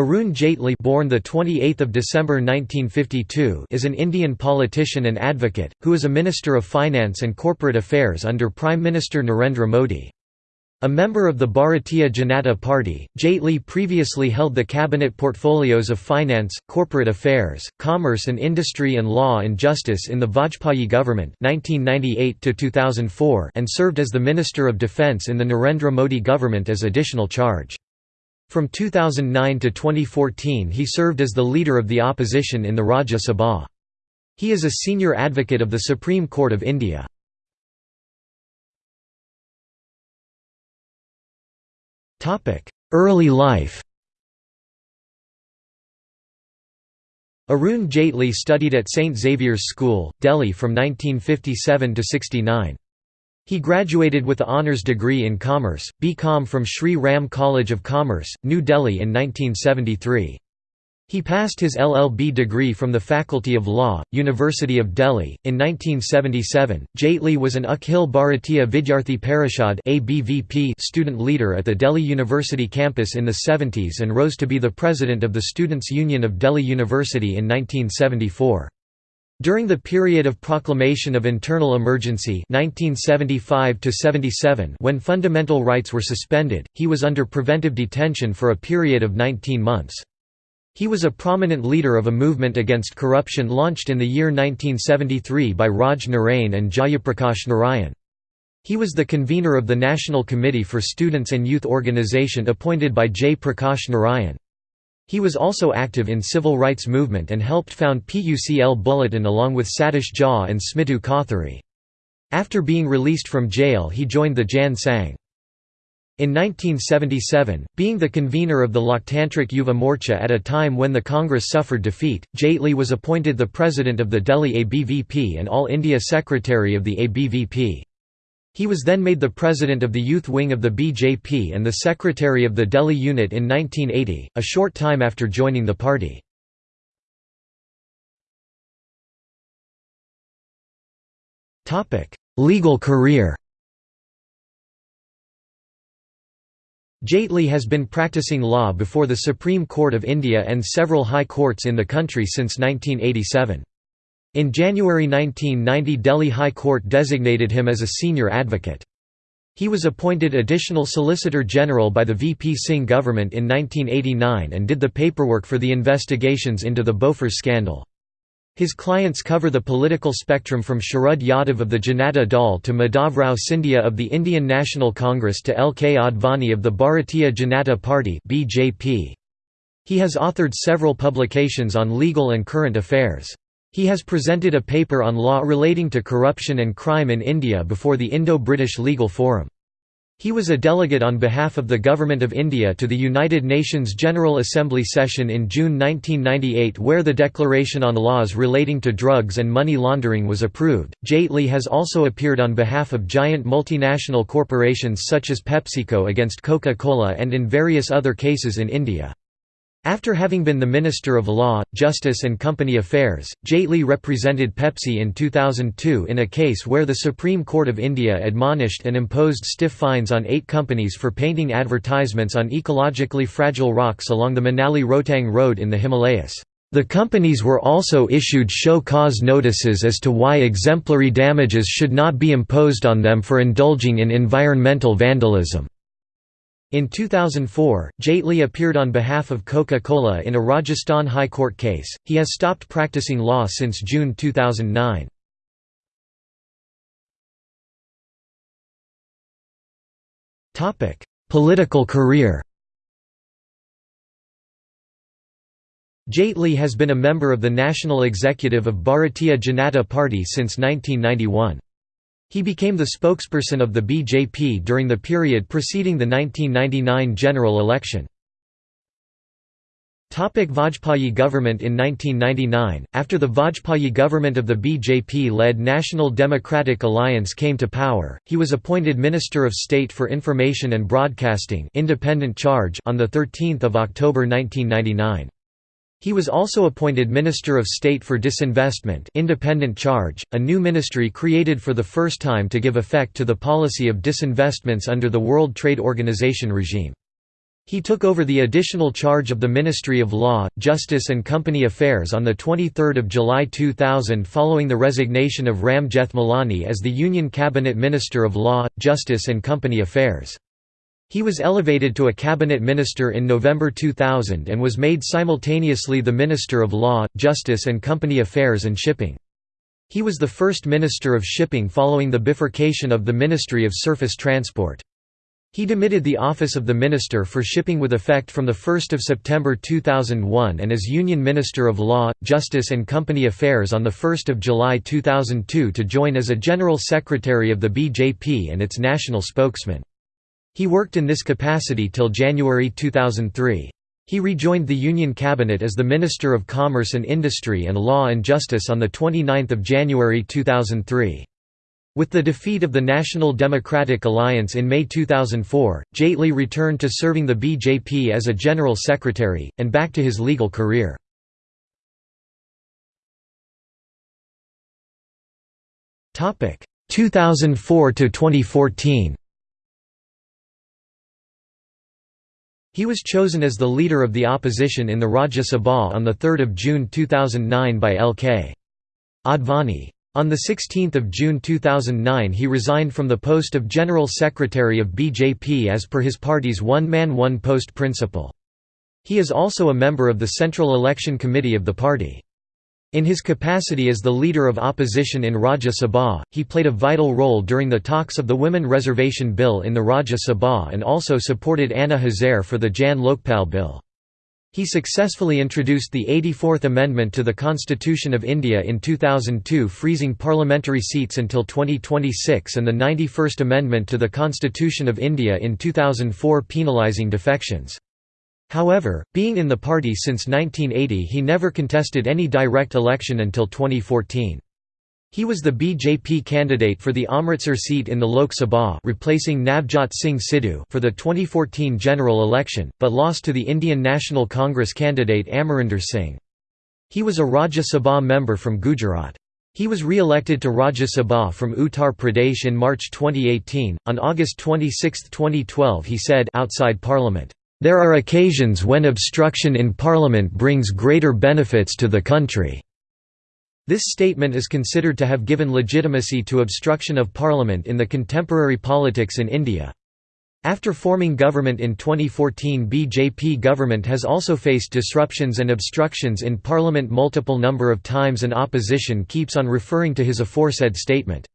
Arun Jaitley born the 28th of December 1952 is an Indian politician and advocate who is a Minister of Finance and Corporate Affairs under Prime Minister Narendra Modi. A member of the Bharatiya Janata Party, Jaitley previously held the cabinet portfolios of Finance, Corporate Affairs, Commerce and Industry and Law and Justice in the Vajpayee government 1998 and served as the Minister of Defence in the Narendra Modi government as additional charge. From 2009 to 2014 he served as the leader of the opposition in the Rajya Sabha. He is a senior advocate of the Supreme Court of India. Early life Arun Jaitley studied at St Xavier's School, Delhi from 1957 to 69. He graduated with the honours degree in Commerce, B.Com from Sri Ram College of Commerce, New Delhi in 1973. He passed his LLB degree from the Faculty of Law, University of Delhi. In 1977, Jaitley was an Akhil Bharatiya Vidyarthi Parishad student leader at the Delhi University campus in the 70s and rose to be the president of the Students' Union of Delhi University in 1974. During the period of proclamation of internal emergency 1975 when fundamental rights were suspended, he was under preventive detention for a period of 19 months. He was a prominent leader of a movement against corruption launched in the year 1973 by Raj Narain and Jayaprakash Narayan. He was the convener of the National Committee for Students and Youth Organization appointed by Jay Prakash Narayan. He was also active in civil rights movement and helped found PUCL Bulletin along with Satish Jha and Smitu Kothari. After being released from jail he joined the Jan Sangh. In 1977, being the convener of the Loktantrik Yuva Morcha at a time when the Congress suffered defeat, Jaitley was appointed the president of the Delhi ABVP and All India Secretary of the ABVP. He was then made the president of the youth wing of the BJP and the secretary of the Delhi unit in 1980, a short time after joining the party. Legal career Jaitley has been practicing law before the Supreme Court of India and several high courts in the country since 1987. In January 1990 Delhi High Court designated him as a senior advocate. He was appointed Additional Solicitor General by the VP Singh government in 1989 and did the paperwork for the investigations into the Bofors scandal. His clients cover the political spectrum from Sharad Yadav of the Janata Dal to Madhavrao Scindia of the Indian National Congress to L. K. Advani of the Bharatiya Janata Party. He has authored several publications on legal and current affairs. He has presented a paper on law relating to corruption and crime in India before the Indo-British Legal Forum. He was a delegate on behalf of the Government of India to the United Nations General Assembly session in June 1998 where the Declaration on Laws Relating to Drugs and Money Laundering was approved. Jaitley has also appeared on behalf of giant multinational corporations such as PepsiCo against Coca-Cola and in various other cases in India. After having been the Minister of Law, Justice and Company Affairs, Jaitley represented Pepsi in 2002 in a case where the Supreme Court of India admonished and imposed stiff fines on eight companies for painting advertisements on ecologically fragile rocks along the Manali-Rohtang Road in the Himalayas. The companies were also issued show cause notices as to why exemplary damages should not be imposed on them for indulging in environmental vandalism. In 2004, Jaitley appeared on behalf of Coca-Cola in a Rajasthan High Court case. He has stopped practicing law since June 2009. Topic: Political career. Jaitley has been a member of the national executive of Bharatiya Janata Party since 1991. He became the spokesperson of the BJP during the period preceding the 1999 general election. Vajpayee government In 1999, after the Vajpayee government of the BJP-led National Democratic Alliance came to power, he was appointed Minister of State for Information and Broadcasting independent charge on 13 October 1999. He was also appointed Minister of State for Disinvestment independent charge, a new ministry created for the first time to give effect to the policy of disinvestments under the World Trade Organization regime. He took over the additional charge of the Ministry of Law, Justice and Company Affairs on 23 July 2000 following the resignation of Ram Jethmalani as the Union Cabinet Minister of Law, Justice and Company Affairs. He was elevated to a cabinet minister in November 2000 and was made simultaneously the Minister of Law, Justice and Company Affairs and Shipping. He was the first Minister of Shipping following the bifurcation of the Ministry of Surface Transport. He demitted the office of the Minister for Shipping with effect from 1 September 2001 and as Union Minister of Law, Justice and Company Affairs on 1 July 2002 to join as a General Secretary of the BJP and its national spokesman. He worked in this capacity till January 2003. He rejoined the Union Cabinet as the Minister of Commerce and Industry and Law and Justice on 29 January 2003. With the defeat of the National Democratic Alliance in May 2004, Jaitley returned to serving the BJP as a General Secretary, and back to his legal career. Topic 2004 to 2014. He was chosen as the leader of the opposition in the Rajya Sabha on 3 June 2009 by L.K. Advani. On 16 June 2009 he resigned from the post of General Secretary of BJP as per his party's one-man one-post principle. He is also a member of the Central Election Committee of the party. In his capacity as the leader of opposition in Rajya Sabha, he played a vital role during the talks of the Women Reservation Bill in the Rajya Sabha and also supported Anna Hazare for the Jan Lokpal Bill. He successfully introduced the 84th Amendment to the Constitution of India in 2002 freezing parliamentary seats until 2026 and the 91st Amendment to the Constitution of India in 2004 penalising defections. However, being in the party since 1980 he never contested any direct election until 2014. He was the BJP candidate for the Amritsar seat in the Lok Sabha replacing Navjot Singh Sidhu for the 2014 general election, but lost to the Indian National Congress candidate Amarinder Singh. He was a Rajya Sabha member from Gujarat. He was re-elected to Rajya Sabha from Uttar Pradesh in March 2018. On August 26, 2012 he said outside parliament, "...there are occasions when obstruction in parliament brings greater benefits to the country." This statement is considered to have given legitimacy to obstruction of parliament in the contemporary politics in India. After forming government in 2014 BJP government has also faced disruptions and obstructions in parliament multiple number of times and opposition keeps on referring to his aforesaid statement.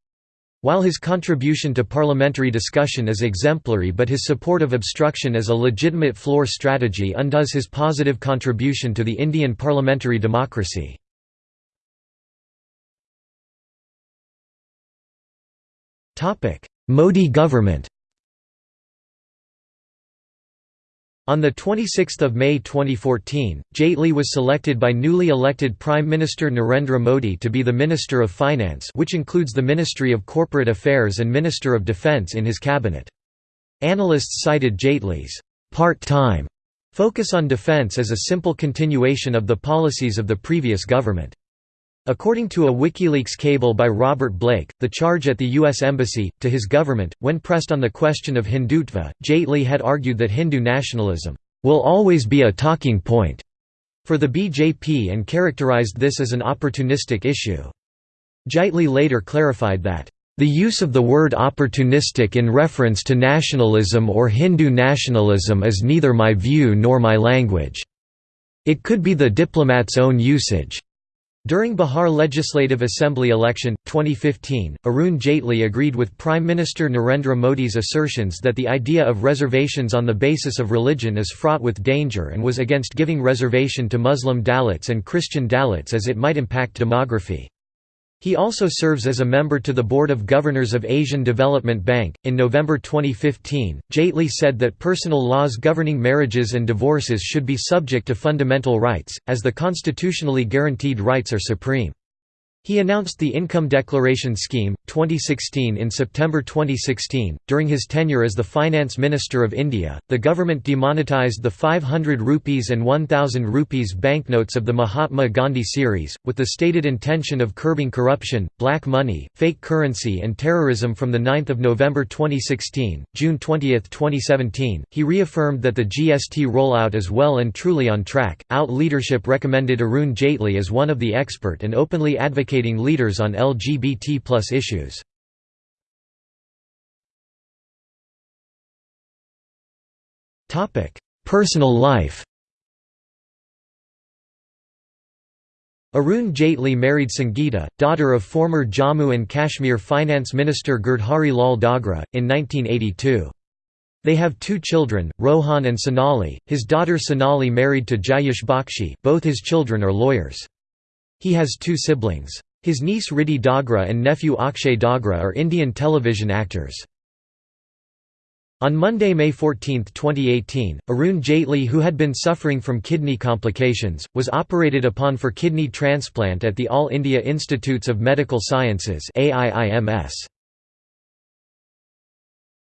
While his contribution to parliamentary discussion is exemplary but his support of obstruction as a legitimate floor strategy undoes his positive contribution to the Indian parliamentary democracy. Modi government On 26 May 2014, Jaitley was selected by newly elected Prime Minister Narendra Modi to be the Minister of Finance which includes the Ministry of Corporate Affairs and Minister of Defence in his cabinet. Analysts cited Jaitley's part-time focus on defence as a simple continuation of the policies of the previous government. According to a WikiLeaks cable by Robert Blake, the charge at the U.S. Embassy, to his government, when pressed on the question of Hindutva, Jaitley had argued that Hindu nationalism, "...will always be a talking point," for the BJP and characterized this as an opportunistic issue. Jaitley later clarified that, "...the use of the word opportunistic in reference to nationalism or Hindu nationalism is neither my view nor my language. It could be the diplomat's own usage." During Bihar Legislative Assembly election, 2015, Arun Jaitley agreed with Prime Minister Narendra Modi's assertions that the idea of reservations on the basis of religion is fraught with danger and was against giving reservation to Muslim Dalits and Christian Dalits as it might impact demography. He also serves as a member to the Board of Governors of Asian Development Bank. In November 2015, Jaitley said that personal laws governing marriages and divorces should be subject to fundamental rights, as the constitutionally guaranteed rights are supreme. He announced the Income Declaration Scheme, 2016 in September 2016. During his tenure as the Finance Minister of India, the government demonetized the 500 rupees and 1000 rupees banknotes of the Mahatma Gandhi series, with the stated intention of curbing corruption, black money, fake currency, and terrorism from 9 November 2016. June 20, 2017, he reaffirmed that the GST rollout is well and truly on track. Out leadership recommended Arun Jaitley as one of the expert and openly advocated leaders on LGBT plus issues. Personal life Arun Jaitley married Sangeeta, daughter of former Jammu and Kashmir Finance Minister Girdhari Lal Dogra, in 1982. They have two children, Rohan and Sonali. His daughter Sonali married to Jayesh Bakshi. Both his children are lawyers. He has two siblings. His niece Riddhi Dogra and nephew Akshay Dogra are Indian television actors. On Monday, May 14, 2018, Arun Jaitley who had been suffering from kidney complications, was operated upon for kidney transplant at the All India Institutes of Medical Sciences AIIMS.